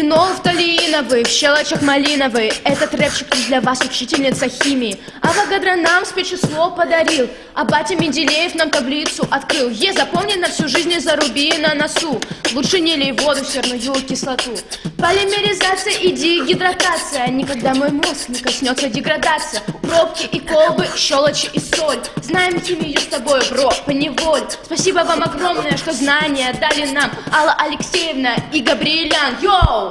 Фенол фталииновый, в щелочах малиновый. Этот рэпчик для вас, учительница химии. Авогадро нам спецчисло подарил. А батя Менделеев нам таблицу открыл. Е, запомни на всю жизнь и заруби на носу. Лучше не лей воду в серную кислоту. Полимеризация и дегидратация. Никогда мой мозг не коснется деградация Пробки и колбы, щелочи и соль. Знаем химию с тобой, бро, поневоль. Спасибо вам огромное, что знания дали нам. Алла Алексеевна и Габриэлян, йоу!